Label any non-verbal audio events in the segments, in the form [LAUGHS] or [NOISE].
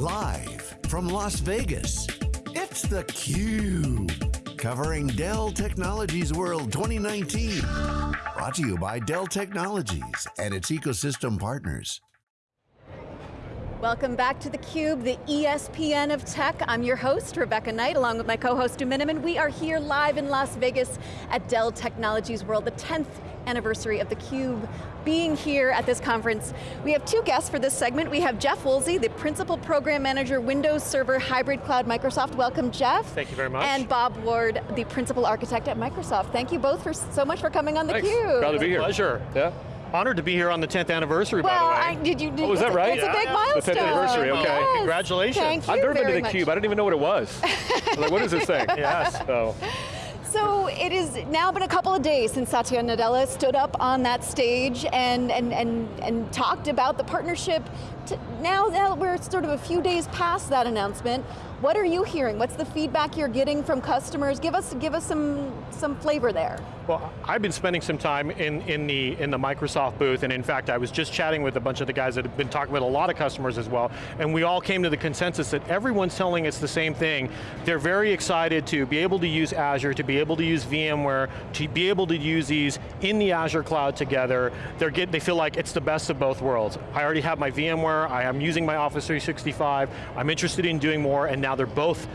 Live from Las Vegas, it's theCUBE. Covering Dell Technologies World 2019. Brought to you by Dell Technologies and its ecosystem partners. Welcome back to theCUBE, the ESPN of tech. I'm your host, Rebecca Knight, along with my co-host, Stu Miniman. We are here live in Las Vegas at Dell Technologies World, the 10th anniversary of theCUBE being here at this conference. We have two guests for this segment. We have Jeff Woolsey, the Principal Program Manager, Windows Server Hybrid Cloud Microsoft. Welcome, Jeff. Thank you very much. And Bob Ward, the Principal Architect at Microsoft. Thank you both for so much for coming on theCUBE. Proud to be here. Pleasure. Yeah. Honored to be here on the 10th anniversary, well, by the way. I, did you? Did, oh, is that right? It's a big milestone. The 10th anniversary, okay. Yes. Congratulations. Thank you I've never been to very the much. Cube. I didn't even know what it was. [LAUGHS] I was like, what is this thing? [LAUGHS] Yes. So, So it has now been a couple of days since Satya Nadella stood up on that stage and, and, and, and talked about the partnership. Now that we're sort of a few days past that announcement, what are you hearing? What's the feedback you're getting from customers? Give us, give us some, some flavor there. Well, I've been spending some time in, in, the, in the Microsoft booth, and in fact, I was just chatting with a bunch of the guys that have been talking with a lot of customers as well, and we all came to the consensus that everyone's telling us the same thing. They're very excited to be able to use Azure, to be able to use VMware, to be able to use these in the Azure cloud together. They're get, they feel like it's the best of both worlds. I already have my VMware, I am using my Office 365, I'm interested in doing more, and now they're both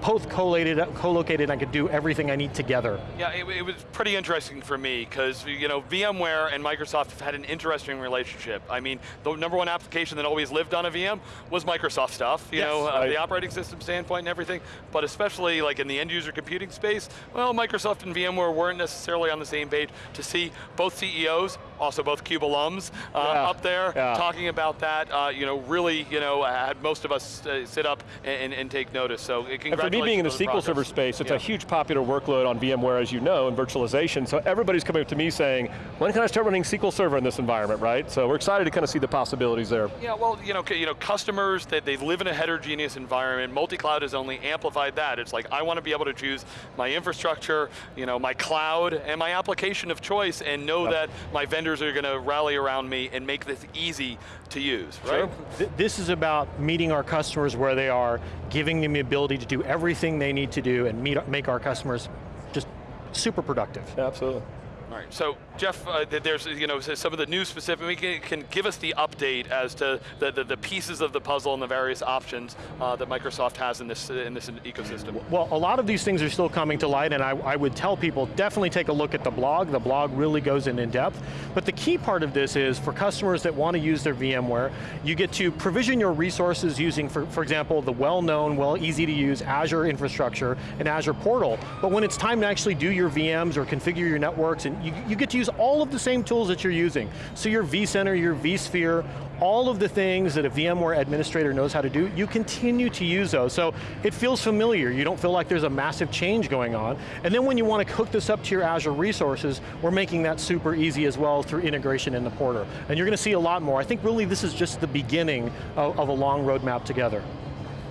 both co-located, co-located, I could do everything I need together. Yeah, it, it was pretty interesting for me because you know VMware and Microsoft have had an interesting relationship. I mean, the number one application that always lived on a VM was Microsoft stuff. You Yes, know, uh, the operating system standpoint and everything. But especially like in the end user computing space, well, Microsoft and VMware weren't necessarily on the same page. To see both CEOs, also both CUBE alums, uh, Yeah, up there yeah. talking about that, uh, you know, really, you know, had most of us uh, sit up and, and, take notice. So, uh, and for me being in the SQL progress. Server space, it's Yeah. a huge popular workload on VMware, as you know, and virtualization. So everybody's coming up to me saying, when can I start running SQL Server in this environment, right? So we're excited to kind of see the possibilities there. Yeah, well, you know, you know, customers that they live in a heterogeneous environment. Multi-cloud has only amplified that. It's like I want to be able to choose my infrastructure, you know, my cloud, and my application of choice, and know Yep. that my vendors are going to rally around me and make this easy to use. Right? Sure. Th- This is about meeting our customers where they are, giving them the ability to do everything they need to do and meet, make our customers just super productive. Absolutely. All right, so Jeff, uh, there's you know some of the new specific, can, can give us the update as to the, the, the pieces of the puzzle and the various options uh, that Microsoft has in this, in this ecosystem. Well, a lot of these things are still coming to light and I, I would tell people, definitely take a look at the blog. The blog really goes in in depth. But the key part of this is for customers that want to use their VMware, you get to provision your resources using, for, for example, the well-known, well easy to use Azure infrastructure and Azure portal. But when it's time to actually do your VMs or configure your networks, and you, you get to use all of the same tools that you're using. So your vCenter, your vSphere, all of the things that a VMware administrator knows how to do, you continue to use those. So it feels familiar, you don't feel like there's a massive change going on. And then when you want to hook this up to your Azure resources, we're making that super easy as well through integration in the portal. And you're going to see a lot more. I think really this is just the beginning of, of a long roadmap together.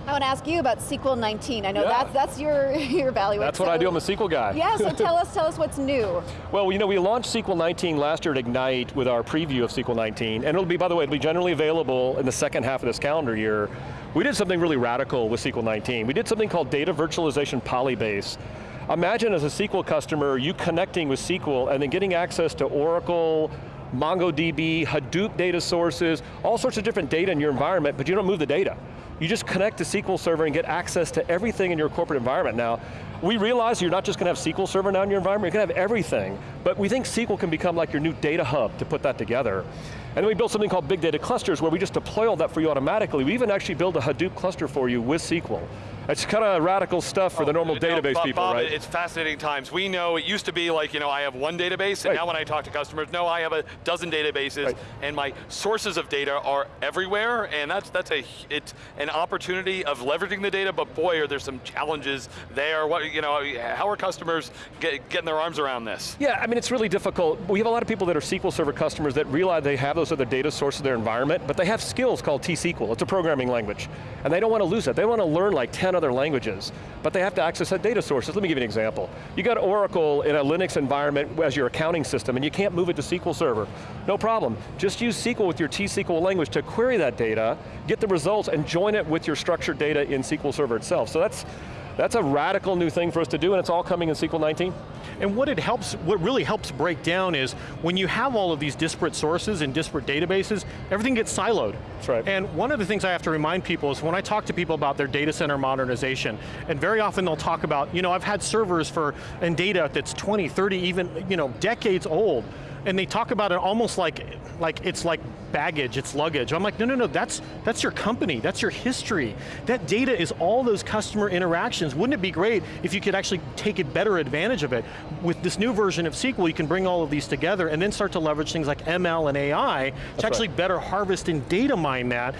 I want to ask you about SQL 19. I know Yeah. that's, that's your, [LAUGHS] your bailiwick. That's what I do, I'm a SQL guy. Yeah, so tell us, [LAUGHS] tell us what's new. Well, you know, we launched SQL 19 last year at Ignite with our preview of SQL 19, and it'll be, by the way, it'll be generally available in the second half of this calendar year. We did something really radical with SQL 19. We did something called data virtualization polybase. Imagine as a SQL customer, you connecting with SQL and then getting access to Oracle, MongoDB, Hadoop data sources, all sorts of different data in your environment, but you don't move the data. You just connect to SQL Server and get access to everything in your corporate environment. Now, we realize you're not just going to have SQL Server now in your environment, you're going to have everything, but we think SQL can become like your new data hub to put that together. And then we built something called Big Data Clusters where we just deploy all that for you automatically. We even actually build a Hadoop cluster for you with SQL. It's kind of radical stuff for the oh, normal Oh, No, database Bob, people, Bob, right? It's fascinating times. We know it used to be like, you know, I have one database, and Right. now when I talk to customers, no, I have a dozen databases, Right. and my sources of data are everywhere, and that's that's a it's an opportunity of leveraging the data. But boy, are there some challenges there. What you know, how are customers get, getting their arms around this? Yeah, I mean, it's really difficult. We have a lot of people that are SQL Server customers that realize they have those other data sources in their environment, but they have skills called T-SQL. It's a programming language. And they don't want to lose it. They want to learn like 10 other languages, but they have to access that data sources. Let me give you an example. You got Oracle in a Linux environment as your accounting system, and you can't move it to SQL Server. No problem. Just use SQL with your T-SQL language to query that data, get the results, and join it with your structured data in SQL Server itself. So that's, that's a radical new thing for us to do, and it's all coming in SQL 19. And what it helps, what really helps break down is when you have all of these disparate sources and disparate databases, everything gets siloed. That's right. And one of the things I have to remind people is when I talk to people about their data center modernization, and very often they'll talk about, you know, I've had servers for, and data that's 20, 30, even, you know, decades old, and they talk about it almost like, like it's like baggage, it's luggage. I'm like, no, no, no, that's, that's your company, that's your history. That data is all those customer interactions. Wouldn't it be great if you could actually take a better advantage of it? With this new version of SQL, you can bring all of these together and then start to leverage things like ML and AI that's to actually right. better harvest and data mine that,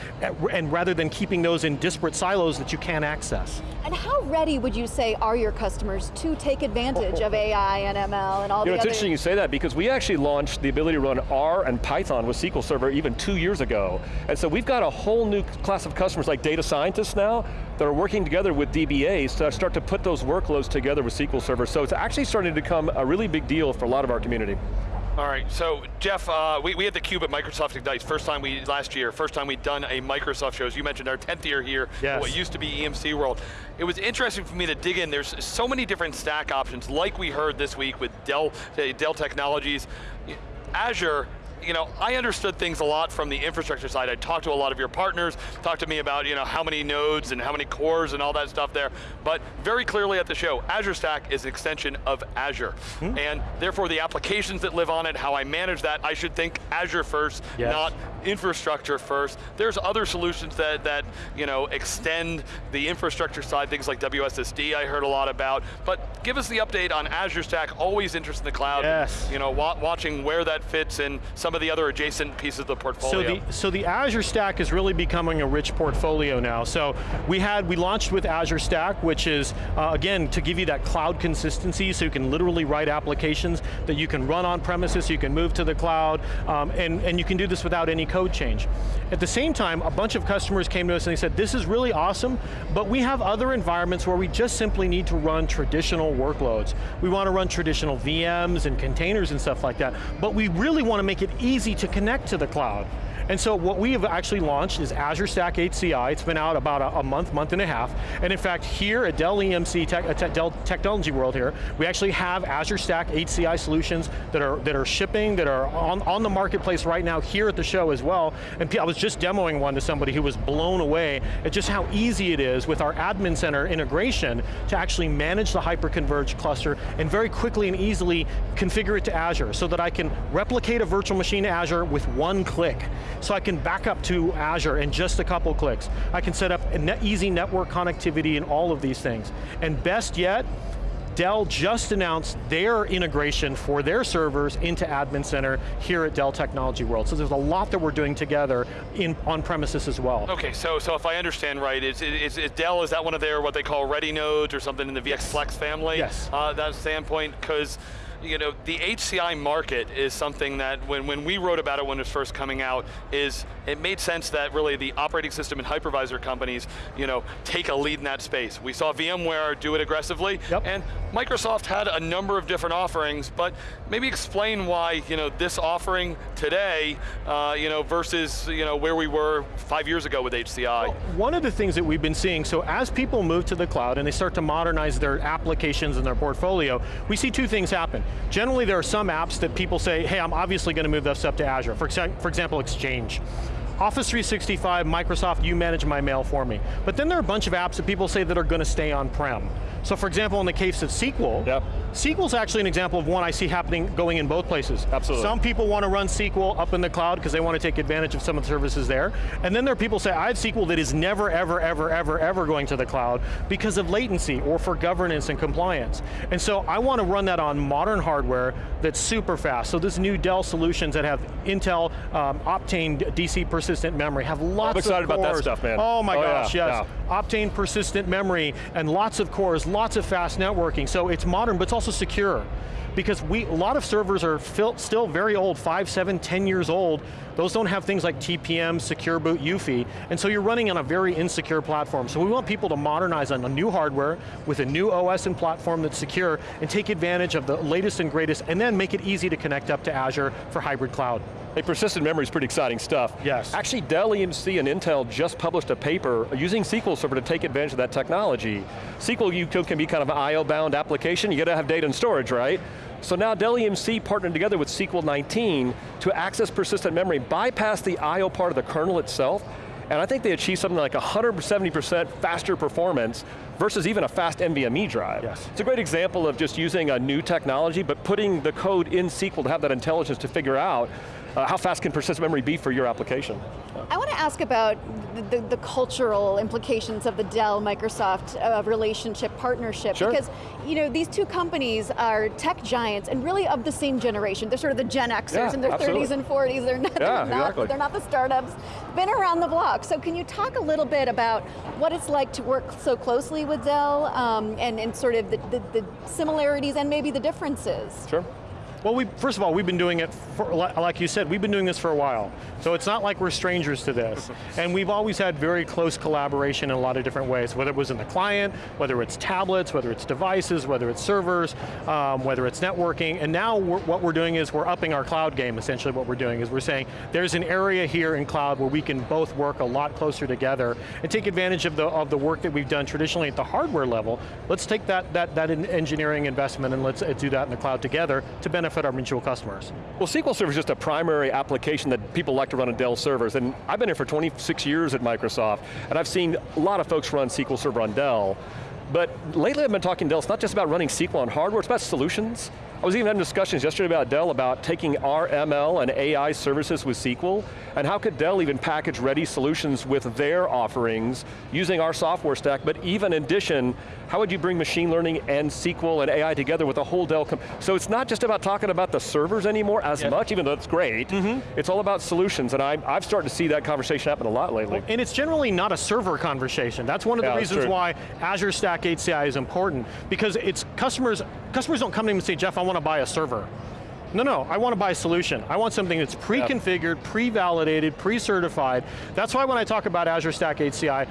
and rather than keeping those in disparate silos that you can't access. And how ready would you say are your customers to take advantage of AI and ML and all you know, the it's other- interesting you say that because we actually launched the ability to run R and Python with SQL Server even two years ago. And so we've got a whole new class of customers like data scientists now that are working together with DBAs to start to put those workloads together with SQL Server. So it's actually starting to become a really big deal for a lot of our community. All right, so Jeff, uh, we, we had the Cube at Microsoft Ignite, first time we, last year, first time we'd done a Microsoft show. As you mentioned, our 10th year here, Yes. what used to be EMC World. It was interesting for me to dig in. There's so many different stack options, like we heard this week with Dell, uh, Dell Technologies. Azure you know, I understood things a lot from the infrastructure side. I talked to a lot of your partners, talked to me about, you know, how many nodes and how many cores and all that stuff there. But very clearly at the show, Azure Stack is an extension of Azure. Hmm. And therefore the applications that live on it, how I manage that, I should think Azure first, Yes. not infrastructure first. There's other solutions that, that, you know, extend the infrastructure side, things like WSSD I heard a lot about. But give us the update on Azure Stack, always interested in the cloud. Yes. You know, wa watching where that fits in some of the other adjacent pieces of the portfolio. So the, so the Azure Stack is really becoming a rich portfolio now. So we had, we launched with Azure Stack, which is, uh, again, to give you that cloud consistency so you can literally write applications that you can run on premises, you can move to the cloud, um, and, and you can do this without any code change. At the same time, a bunch of customers came to us and they said, this is really awesome, but we have other environments where we just simply need to run traditional workloads. We want to run traditional VMs and containers and stuff like that, but we really want to make it easy to connect to the cloud. And so what we have actually launched is Azure Stack HCI. It's been out about a, a month, month and a half. And in fact, here at Dell EMC, Tech, uh, Tech- Dell Technology World here, we actually have Azure Stack HCI solutions that are, that are shipping, that are on, on the marketplace right now here at the show as well. And I was just demoing one to somebody who was blown away at just how easy it is with our admin center integration to actually manage the hyperconverged cluster and very quickly and easily configure it to Azure so that I can replicate a virtual machine to Azure with one click. So I can back up to Azure in just a couple clicks. I can set up net easy network connectivity and all of these things. And best yet, Dell just announced their integration for their servers into Admin Center here at Dell Technology World. So there's a lot that we're doing together in on premises as well. Okay, so so if I understand right, is, is, is Dell, is that one of their, what they call ready nodes or something in the VX Flex family? Yes. Uh, that standpoint, because you know, the HCI market is something that when, when we wrote about it when it was first coming out, is it made sense that really the operating system and hypervisor companies, you know, take a lead in that space. We saw VMware do it aggressively, Yep. and Microsoft had a number of different offerings, but maybe explain why, you know, this offering today, uh, you know, versus, you know, where we were five years ago with HCI. One of the things that we've been seeing, so as people move to the cloud and they start to modernize their applications and their portfolio, we see two things happen. Generally there are some apps that people say, hey, I'm obviously going to move this up to Azure. For, for example, Exchange. Office 365, Microsoft, you manage my mail for me. But then there are a bunch of apps that people say that are going to stay on-prem. So for example, in the case of SQL, Yep. SQL's actually an example of one I see happening, going in both places. Absolutely. Some people want to run SQL up in the cloud because they want to take advantage of some of the services there. And then there are people who say, I have SQL that is never, ever, ever, ever, ever going to the cloud because of latency or for governance and compliance. And so I want to run that on modern hardware that's super fast. So this new Dell solutions that have Intel um, Optane DC persistent memory have lots of cores. I'm excited about that stuff, man. Oh my Oh, gosh, yeah, yes. Optane persistent memory and lots of cores, lots of fast networking, so it's modern, but it's also secure because we, a lot of servers are still very old, five, seven, ten years old. Those don't have things like TPM, Secure Boot, UEFI, and so you're running on a very insecure platform. So we want people to modernize on a new hardware with a new OS and platform that's secure and take advantage of the latest and greatest and then make it easy to connect up to Azure for hybrid cloud. Hey, persistent memory is pretty exciting stuff. Yes. Actually, Dell EMC and Intel just published a paper using SQL Server to take advantage of that technology. SQL can be kind of an IO-bound application, you got to have data and storage, right? So now Dell EMC partnered together with SQL 19 to access persistent memory, bypass the I.O. part of the kernel itself, and I think they achieved something like 170% faster performance versus even a fast NVMe drive. Yes. It's a great example of just using a new technology, but putting the code in SQL to have that intelligence to figure out uh, how fast can persistent memory be for your application? I want to ask about the, the, the cultural implications of the Dell Microsoft uh, relationship partnership sure. because you know these two companies are tech giants and really of the same generation. They're sort of the Gen Xers yeah, in their absolutely. 30s and 40s. They're not, yeah, they're, not exactly. they're not the startups. Been around the block. So can you talk a little bit about what it's like to work so closely with Dell um, and, and sort of the, the, the similarities and maybe the differences? Sure. Well, we, first of all, we've been doing it, for, like you said, we've been doing this for a while. So it's not like we're strangers to this. [LAUGHS] and we've always had very close collaboration in a lot of different ways, whether it was in the client, whether it's tablets, whether it's devices, whether it's servers, um, whether it's networking, and now we're, what we're doing is we're upping our cloud game, essentially what we're doing is we're saying, there's an area here in cloud where we can both work a lot closer together and take advantage of the, of the work that we've done traditionally at the hardware level. Let's take that, that, that engineering investment and let's do that in the cloud together to benefit benefit our mutual customers. Well, SQL Server is just a primary application that people like to run on Dell servers, and I've been here for 26 years at Microsoft, and I've seen a lot of folks run SQL Server on Dell, but lately I've been talking Dell, it's not just about running SQL on hardware, it's about solutions. I was even having discussions yesterday about Dell about taking our ML and AI services with SQL, and how could Dell even package ready solutions with their offerings using our software stack, but even in addition, how would you bring machine learning and SQL and AI together with a whole Dell, so it's not just about talking about the servers anymore as much, even though it's great, mm -hmm. it's all about solutions, and I, I've started to see that conversation happen a lot lately. And it's generally not a server conversation. That's one of the yeah, reasons why Azure Stack HCI is important, because it's customers, customers don't come to me and say, Jeff, I want to buy a server. No, no, I want to buy a solution. I want something that's pre-configured, pre-validated, pre-certified. That's why when I talk about Azure Stack HCI,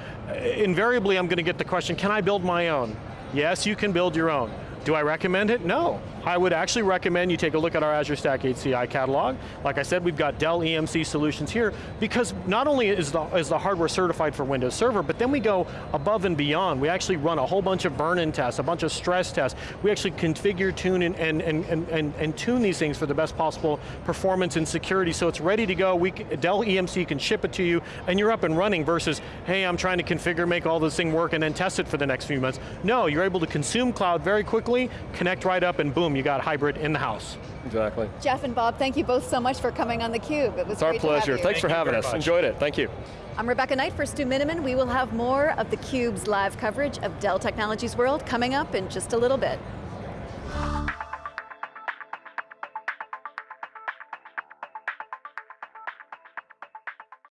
invariably I'm going to get the question, can I build my own? Yes, you can build your own. Do I recommend it? No. I would actually recommend you take a look at our Azure Stack HCI catalog. Like I said, we've got Dell EMC solutions here because not only is the, is the hardware certified for Windows Server, but then we go above and beyond. We actually run a whole bunch of burn-in tests, a bunch of stress tests. We actually configure, tune, and, and, and, and, and tune these things for the best possible performance and security so it's ready to go. We, Dell EMC can ship it to you and you're up and running versus, hey, I'm trying to configure, make all this thing work and then test it for the next few months. No, you're able to consume cloud very quickly, connect right up and boom, boom, you got hybrid in the house. Exactly. Jeff and Bob, thank you both so much for coming on theCUBE. It was it's our pleasure. Thanks thank for having us. Much. Enjoyed it. Thank you. I'm Rebecca Knight for Stu Miniman. We will have more of theCUBE's live coverage of Dell Technologies World coming up in just a little bit.